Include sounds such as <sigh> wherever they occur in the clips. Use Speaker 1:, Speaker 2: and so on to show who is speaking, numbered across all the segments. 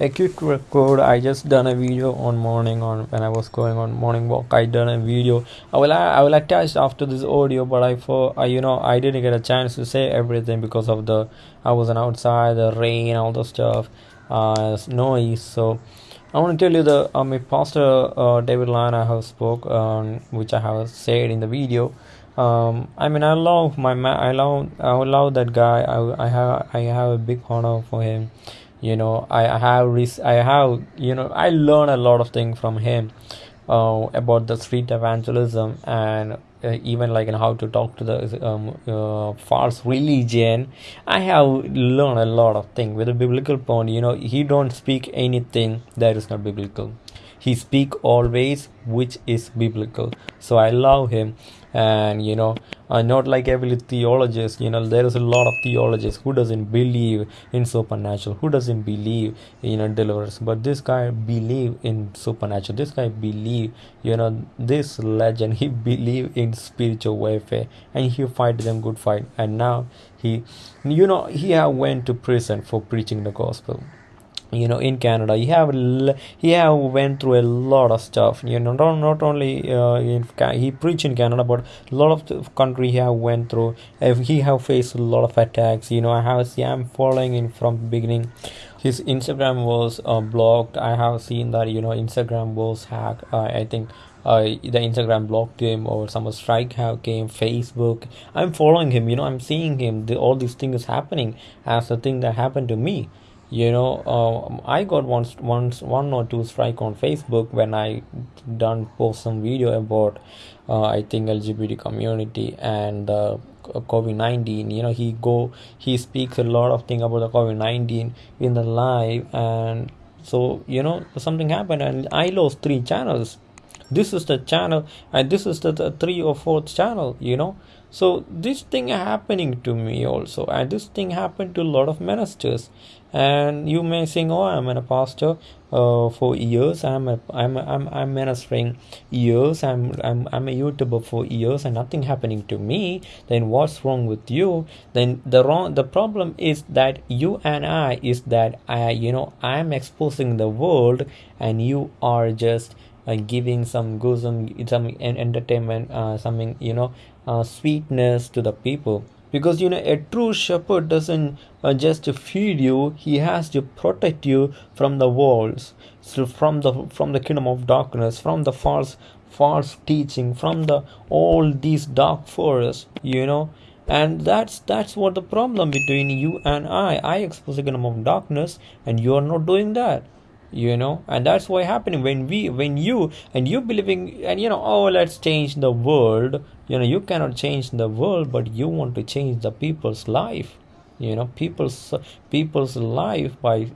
Speaker 1: a quick record i just done a video on morning on when i was going on morning walk i done a video i will i will attach after this audio but i for I, you know i didn't get a chance to say everything because of the i wasn't outside the rain all the stuff uh noise so i want to tell you the um, pastor uh, david Lynn i have spoke um, which i have said in the video um, I mean, I love my man. I love, I love that guy. I, I have, I have a big honor for him you know i have i have you know i learn a lot of things from him uh, about the street evangelism and uh, even like in how to talk to the um, uh, false religion. I have learned a lot of things. With a biblical point you know he don't speak anything that is not biblical. He speak always which is biblical. So i love him and you know uh, not like every theologist you know there is a lot of theologists who doesn't believe in supernatural who doesn't believe in a deliverance. But this guy believe in supernatural. This guy believe you know this legend <laughs> he believe in spiritual warfare. And he fight them good fight. And now he you know he went to prison for preaching the gospel you know in canada. He have he have went through a lot of stuff you know not, not only uh, in he preached in canada but a lot of the country he have went through. He have faced a lot of attacks you know i have see i'm following him from the beginning. His instagram was uh, blocked. I have seen that you know instagram was hacked. Uh, i think uh, the Instagram blocked him or some strike came Facebook. I'm following him you know I'm seeing him. The, all these things happening as the thing that happened to me you know uh, i got once once one or two strike on facebook when i done post some video about uh, i think lgbt community and uh, covid-19 you know he go he speaks a lot of thing about the covid-19 in the live and so you know something happened and i lost three channels. This is the channel and this is the, the three or fourth channel you know so this thing happening to me also and this thing happened to a lot of ministers. And you may think oh i'm a pastor uh, for years. I'm a, i'm a, i'm i'm ministering years. I'm i'm i'm a youtuber for years and nothing happening to me. Then what's wrong with you? Then the wrong the problem is that you and i is that i you know i'm exposing the world and you are just uh, giving some good some some entertainment uh, something you know uh, sweetness to the people. Because you know a true shepherd doesn't uh, just feed you he has to protect you from the walls so from the from the kingdom of darkness from the false false teaching from the all these dark forests you know. And that's that's what the problem between you and i. I expose the kingdom of darkness and you are not doing that you know? And that's why happening when we when you and you believing and you know oh let's change the world. You know you cannot change the world but you want to change the people's life. You know people's people's life by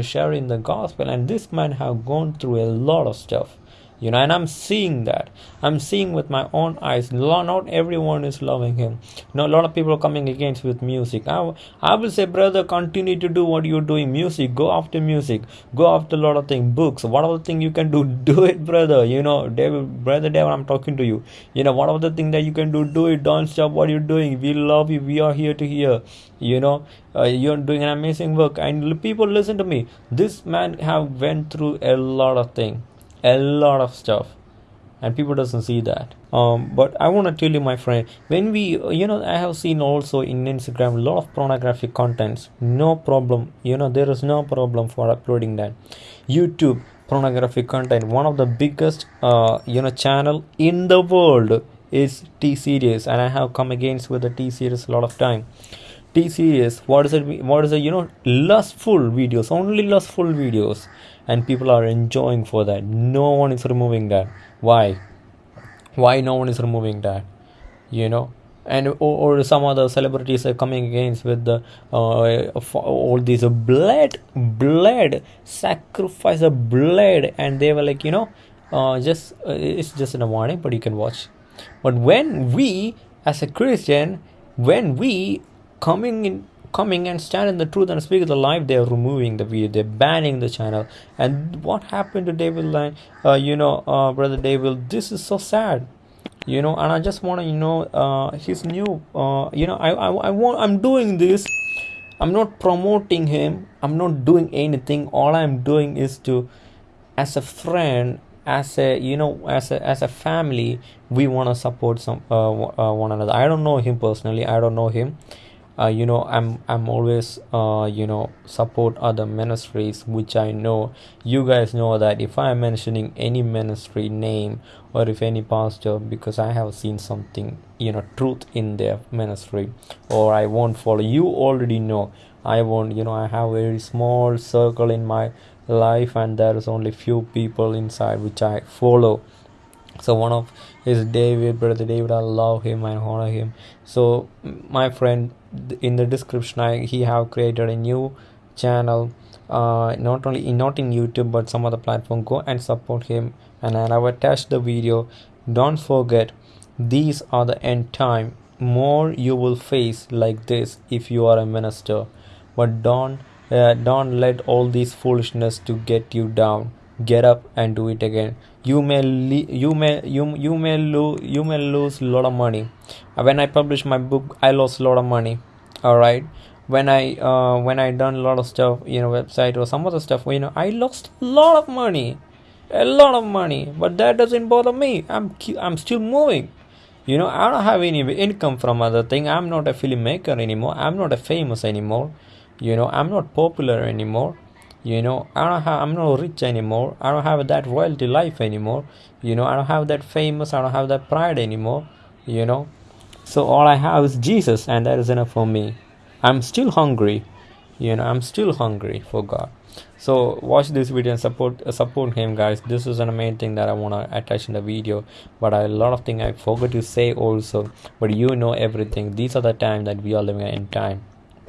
Speaker 1: sharing the gospel. And this man have gone through a lot of stuff you know and i'm seeing that. I'm seeing with my own eyes. Not everyone is loving him. No a lot of people are coming against with music. I, I will say brother continue to do what you're doing. Music go after music. Go after a lot of things. Books whatever thing you can do? <laughs> Do it brother. You know david brother david i'm talking to you. You know whatever the thing that you can do? Do it. Don't stop what you're doing. We love you. We are here to hear. You know uh, you're doing an amazing work. And people listen to me. This man have went through a lot of things a lot of stuff and people doesn't see that. Um, but i want to tell you my friend when we you know i have seen also in instagram a lot of pornographic contents. No problem. You know there is no problem for uploading that. Youtube pornographic content one of the biggest uh, you know channel in the world is t series and i have come against with the t series a lot of time t series what is it what is it you know lustful videos only lustful videos. And people are enjoying for that. No one is removing that. Why? Why no one is removing that? You know? And or, or some other celebrities are coming against with the uh, all these blood blood sacrifice of blood. And they were like you know uh, just uh, it's just in a warning but you can watch. But when we as a christian when we coming in coming and stand in the truth and speak the life they're removing the video they're banning the channel. And what happened to david Lynn uh, you know uh, brother david? This is so sad. You know and i just want to you know uh his new uh you know I, I i want i'm doing this. I'm not promoting him. I'm not doing anything. All i'm doing is to as a friend as a you know as a as a family we want to support some uh, uh, one another. I don't know him personally. I don't know him uh, you know i'm i'm always uh, you know support other ministries which i know. You guys know that if i'm mentioning any ministry name or if any pastor because i have seen something you know truth in their ministry or i won't follow. You already know. I won't you know i have a very small circle in my life and there is only few people inside which i follow so one of his david brother david i love him and honor him. So my friend in the description I, he have created a new channel uh, not only not in youtube but some other platform. Go and support him. And i have attached the video. Don't forget these are the end time. More you will face like this if you are a minister. But don't uh, don't let all these foolishness to get you down get up and do it again. You may you may you you may lose you may lose a lot of money. When i published my book i lost a lot of money. All right when i uh, when i done a lot of stuff you know website or some other stuff you know i lost a lot of money. A lot of money. But that doesn't bother me. I'm i'm still moving. You know i don't have any income from other thing. I'm not a filmmaker anymore. I'm not a famous anymore. You know i'm not popular anymore you know i don't have i'm not rich anymore. I don't have that royalty life anymore. You know i don't have that famous i don't have that pride anymore. You know? So all i have is jesus and that is enough for me. I'm still hungry. You know i'm still hungry for god. So watch this video and support uh, support him guys. This is an main thing that i want to attach in the video but a lot of things i forgot to say also. But you know everything. These are the time that we are living in time.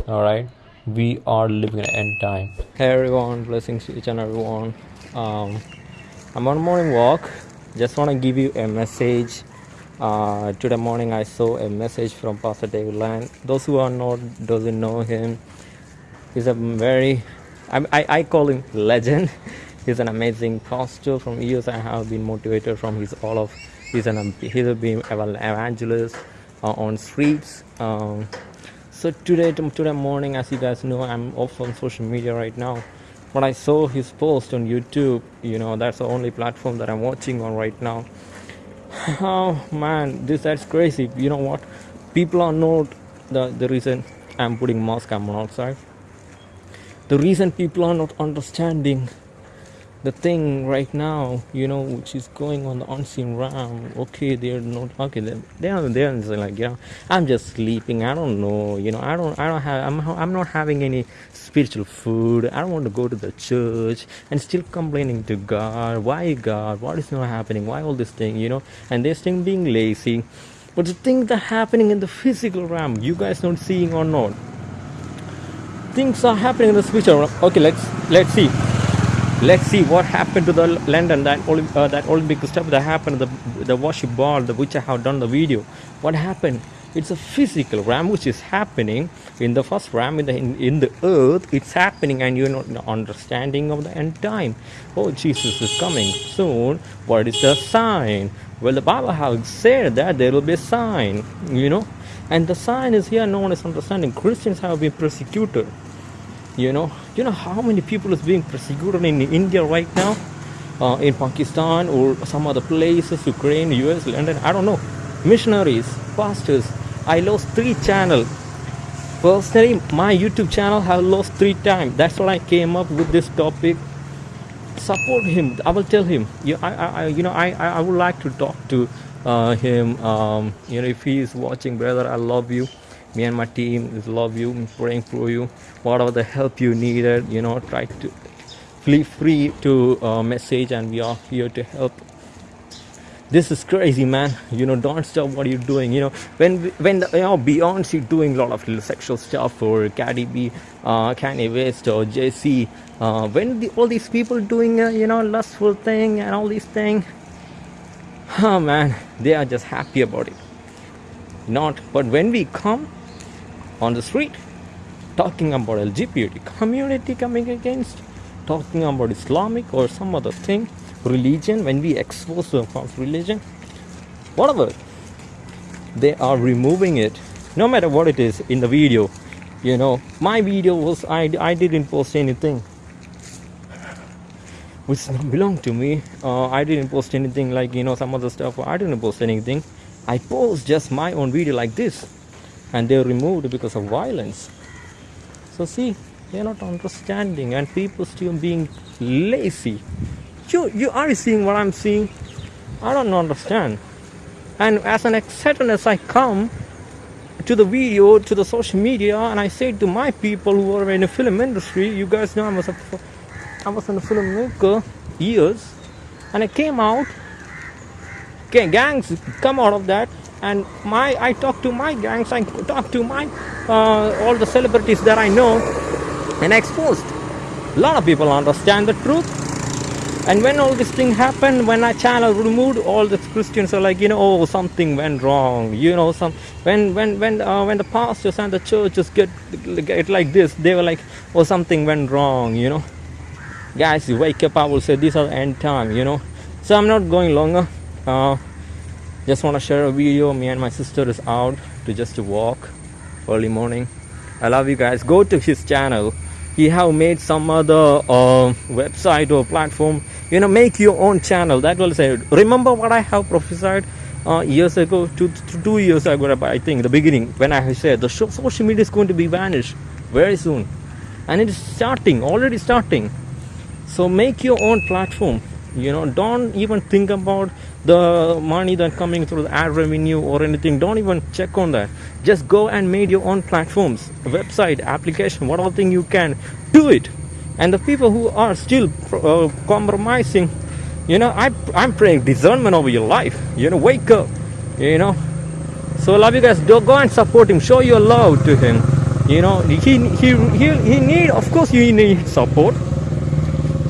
Speaker 1: All right we are living in end time. Hey everyone blessings to each and everyone. Um, i'm on a morning walk. Just want to give you a message. Uh, today morning i saw a message from pastor david Lynn. Those who are not doesn't know him. He's a very I, I, I call him legend. <laughs> He's an amazing pastor. From years i have been motivated from his all of he's an he's been evangelist uh, on streets. Um, so today today morning as you guys know i'm off on social media right now. But i saw his post on youtube you know that's the only platform that i'm watching on right now. <laughs> Oh man this that's crazy. You know what? People are not the the reason i'm putting mask i'm outside. The reason people are not understanding the thing right now, you know, which is going on the unseen realm. Okay, they're not okay. They're they're, they're like, you know, I'm just sleeping. I don't know. You know, I don't I don't have. I'm I'm not having any spiritual food. I don't want to go to the church and still complaining to God. Why God? What is not happening? Why all this thing? You know, and they're still being lazy. But the things that happening in the physical realm, you guys not seeing or not. Things are happening in the spiritual realm. Okay, let's let's see let's see what happened to the London that uh, that Olympic stuff that happened the the worship ball the which I have done the video. What happened? It's a physical ram which is happening in the first ram in the in, in the earth. It's happening and you're not understanding of the end time. Oh Jesus is coming soon. What is the sign? Well the Bible has said that there will be a sign you know. And the sign is here no one is understanding. Christians have been persecuted you know you know how many people is being persecuted in india right now? Uh, in pakistan or some other places ukraine us london i don't know. Missionaries pastors i lost three channel. Personally my youtube channel have lost three times that's why i came up with this topic. Support him. I will tell him. You, I, I, you know I, I would like to talk to uh, him. Um, you know if he is watching brother i love you me and my team love you praying for you. Whatever the help you needed you know try to feel free to uh, message and we are here to help. This is crazy man. You know don't stop what you're doing. You know when when you know beyonce doing a lot of sexual stuff or cardi b uh kanye west or jay-z uh, when the, all these people doing uh, you know lustful thing and all these things oh man they are just happy about it. Not but when we come on the street talking about LGBT community coming against, talking about Islamic or some other thing, religion, when we expose them false religion, whatever, they are removing it, no matter what it is in the video. you know my video was i, I didn't post anything which belonged to me. Uh, i didn't post anything like you know some other stuff. I didn't post anything. I post just my own video like this and they're removed because of violence. So see they're not understanding and people still being lazy. You you are seeing what i'm seeing? I don't understand. And as an excited as i come to the video to the social media and i say to my people who are in the film industry you guys know i was a i was in a filmmaker years and i came out okay, gangs come out of that and my i talk to my gangs i talk to my uh, all the celebrities that i know and exposed. A lot of people understand the truth. And when all this thing happened when our channel removed all the christians are like you know oh something went wrong. You know some when when when uh, when the pastors and the churches get get like this they were like oh something went wrong you know. Guys you wake up i will say these are end time you know. So i'm not going longer. Uh, just want to share a video me and my sister is out to just walk early morning. I love you guys. Go to his channel. He have made some other uh, website or platform you know make your own channel. That will say remember what i have prophesied uh, years ago two, two years ago i think the beginning when i said the social media is going to be vanished very soon. And it is starting already starting. So make your own platform. You know don't even think about the money that coming through the ad revenue or anything don't even check on that. Just go and make your own platforms website application whatever thing you can do it. And the people who are still uh, compromising you know I, i'm praying discernment over your life you know wake up you know. So love you guys. Do go and support him. Show your love to him you know. He he he, he need of course he need support.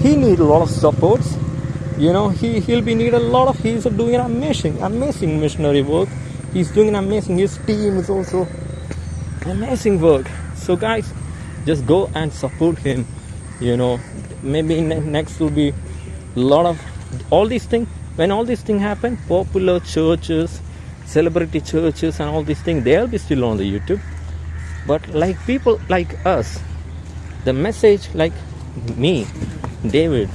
Speaker 1: He need a lot of supports you know he he'll be need a lot of he's doing an amazing amazing missionary work. He's doing an amazing his team is also amazing work. So guys just go and support him you know. Maybe next will be a lot of all these things when all these things happen popular churches celebrity churches and all these things they'll be still on the youtube. But like people like us the message like me david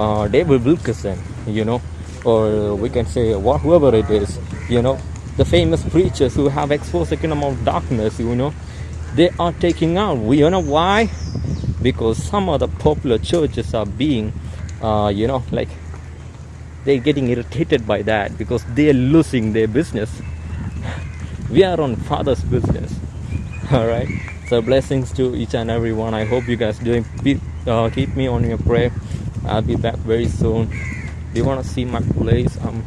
Speaker 1: uh, david wilkerson you know or we can say whoever it is you know. The famous preachers who have exposed the kingdom of darkness you know they are taking out. We you know why? Because some of the popular churches are being uh, you know like they're getting irritated by that because they're losing their business. <laughs> We are on father's business. <laughs> All right? So blessings to each and every one. I hope you guys doing uh, keep me on your prayer i'll be back very soon do you want to see my place um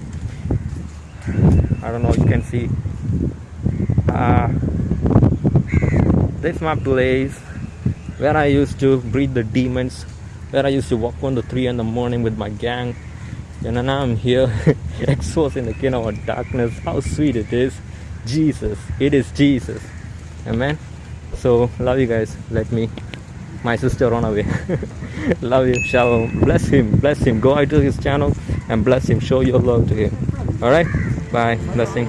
Speaker 1: i don't know you can see uh this my place where I used to breed the demons, where I used to walk on the tree in the morning with my gang. And now I'm here, <laughs> exposed in the kingdom of darkness. How sweet it is. Jesus. It is Jesus. Amen. So, love you guys. Let me, my sister, run away. <laughs> love you. Shalom. Bless him. Bless him. Go out to his channel and bless him. Show your love to him. Alright? Bye. Blessing.